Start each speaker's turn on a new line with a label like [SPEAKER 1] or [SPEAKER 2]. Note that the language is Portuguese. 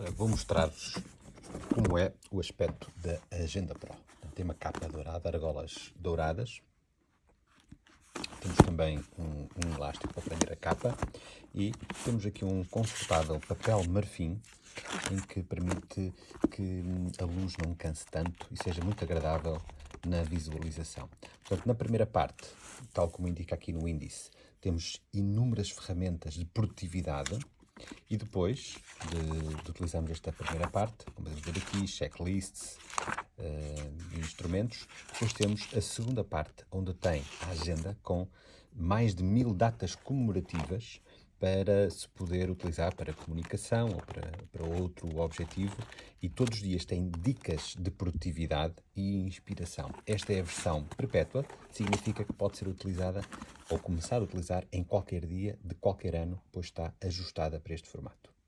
[SPEAKER 1] Olha, vou mostrar-vos como é o aspecto da Agenda Pro. Tem uma capa dourada, argolas douradas. Temos também um, um elástico para prender a capa e temos aqui um confortável papel marfim em que permite que a luz não canse tanto e seja muito agradável na visualização. Portanto, na primeira parte, tal como indica aqui no índice, temos inúmeras ferramentas de produtividade e depois de, de utilizarmos esta primeira parte, como podemos ver aqui, checklists, uh, instrumentos, depois temos a segunda parte, onde tem a agenda com mais de mil datas comemorativas para se poder utilizar para comunicação ou para, para outro objetivo e todos os dias tem dicas de produtividade e inspiração. Esta é a versão perpétua, significa que pode ser utilizada ou começar a utilizar em qualquer dia de qualquer ano, pois está ajustada para este formato.